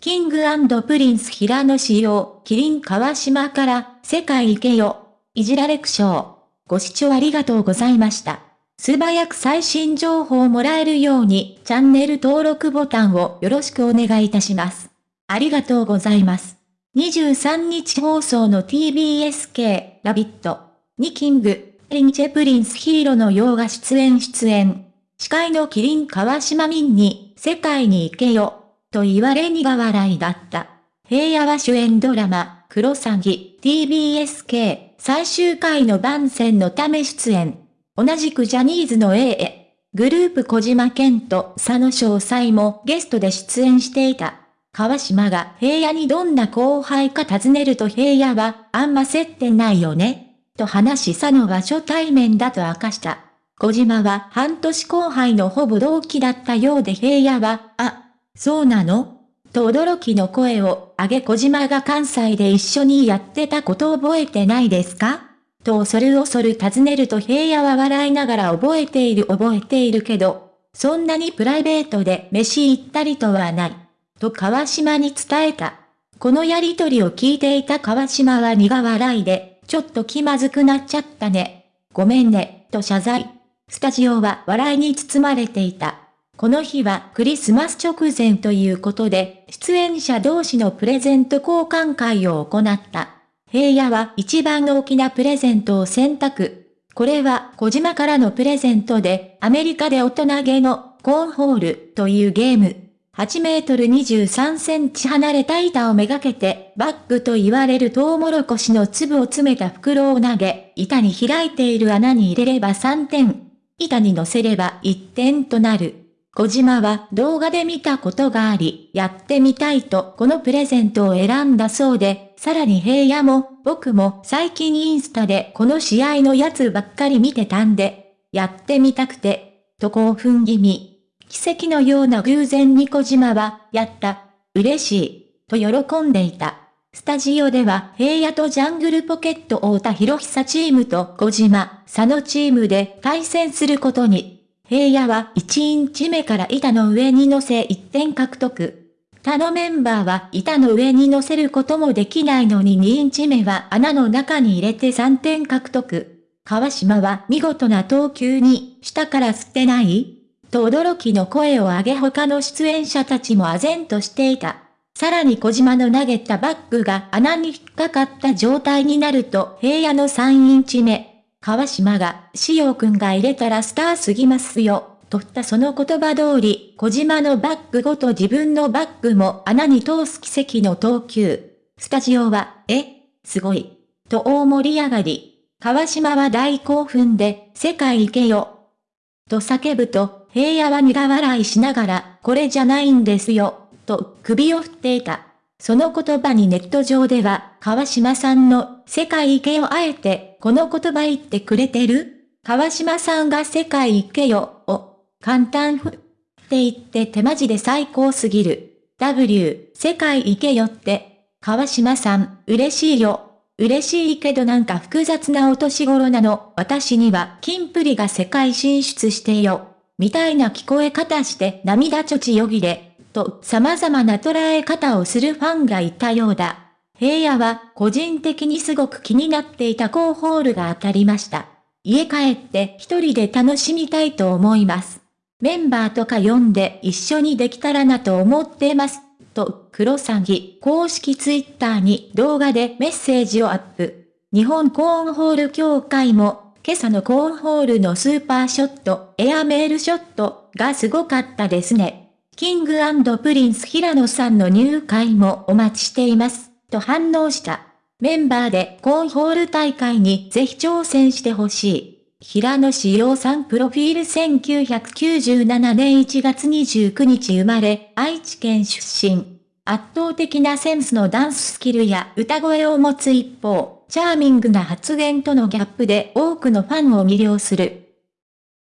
キングプリンス平野紫耀、麒麟川島から、世界行けよ。いじられ苦笑。ご視聴ありがとうございました。素早く最新情報をもらえるように、チャンネル登録ボタンをよろしくお願いいたします。ありがとうございます。23日放送の TBS系ラヴィットにキングアンドプリンス平野紫耀が出演出演。司会のキリン川島民に、世界に行けよ、と言われ苦笑いだった。平野は主演ドラマ、クロサギ、TBSK 最終回の番宣のため出演。同じくジャニーズの A へ、グループ小島健と佐野詳細もゲストで出演していた。川島が平野にどんな後輩か尋ねると平野は、あんま接点ないよね。と話し佐野は初対面だと明かした。小島は半年後輩のほぼ同期だったようで平野は、あ、そうなの？と驚きの声を上げ小島が関西で一緒にやってたこと覚えてないですか？と恐る恐る尋ねると平野は笑いながら覚えている覚えているけど、そんなにプライベートで飯行ったりとはない。と川島に伝えた。このやりとりを聞いていた川島は苦笑いで、ちょっと気まずくなっちゃったね。ごめんね、と謝罪。スタジオは笑いに包まれていた。この日はクリスマス直前ということで、出演者同士のプレゼント交換会を行った。平野は一番大きなプレゼントを選択。これは小島からのプレゼントで、アメリカで大人げのコーンホールというゲーム。8メートル23センチ離れた板をめがけて、バッグと言われるトウモロコシの粒を詰めた袋を投げ、板に開いている穴に入れれば3点。板に乗せれば一点となる。小島は動画で見たことがあり、やってみたいとこのプレゼントを選んだそうで、さらに平野も、僕も最近インスタでこの試合のやつばっかり見てたんで、やってみたくて、と興奮気味。奇跡のような偶然に小島は、やった、嬉しい、と喜んでいた。スタジオでは平野とジャングルポケット太田博久チームと小島、佐野チームで対戦することに。平野は1インチ目から板の上に乗せ1点獲得。他のメンバーは板の上に乗せることもできないのに2インチ目は穴の中に入れて3点獲得。川島は見事な投球に、下から捨てないと驚きの声を上げ他の出演者たちも唖然としていた。さらに小島の投げたバッグが穴に引っかかった状態になると平野の3インチ目。川島が、しおくんが入れたらスターすぎますよ。とったその言葉通り、小島のバッグごと自分のバッグも穴に通す奇跡の投球。スタジオは、えすごい。と大盛り上がり。川島は大興奮で、世界行けよ。と叫ぶと、平野は苦笑いしながら、これじゃないんですよ。と首を振っていた。その言葉にネット上では、川島さんの世界行けよあえて、この言葉言ってくれてる？川島さんが世界行けよを、簡単ふって言って手マジで最高すぎる。W、世界行けよって、川島さん、嬉しいよ。嬉しいけどなんか複雑なお年頃なの。私には、キンプリが世界進出してよ。みたいな聞こえ方して涙ちょちよぎれ。と様々な捉え方をするファンがいたようだ。平野は個人的にすごく気になっていたコーホールが当たりました。家帰って一人で楽しみたいと思います。メンバーとか呼んで一緒にできたらなと思ってます。と、クロサギ公式ツイッターに動画でメッセージをアップ。日本コーンホール協会も、今朝のコーンホールのスーパーショット、エアメールショットがすごかったですね。キングプリンス平野さんの入会もお待ちしています、と反応した。メンバーでコーンホール大会にぜひ挑戦してほしい。平野志陽さんプロフィール1997年1月29日生まれ、愛知県出身。圧倒的なセンスのダンススキルや歌声を持つ一方、チャーミングな発言とのギャップで多くのファンを魅了する。